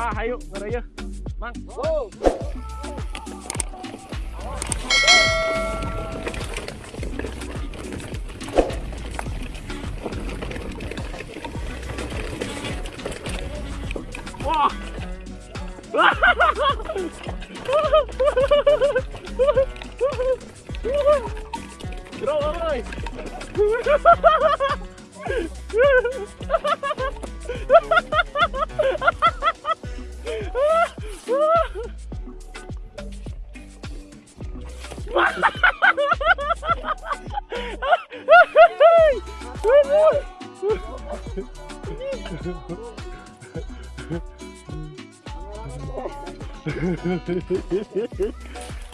Ah, ayo ngeraya. Mang. Go. Wah. Bro, oi.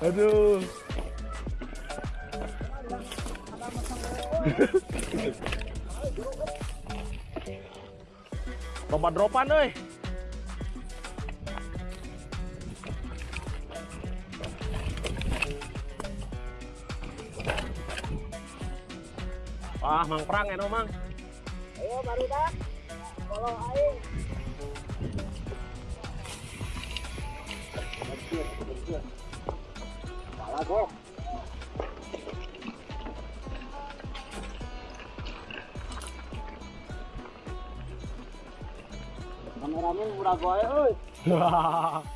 Aduh. Lomba dropan euy. Wah, Mang Prang eno, Mang. Ayo baru dah. Kalau aing. Salah kok. Kameramen murah gue, euy.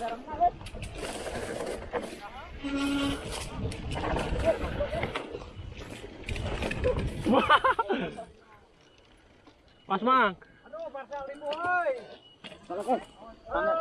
Mas Mang. Aduh, parcel kok. Tanya.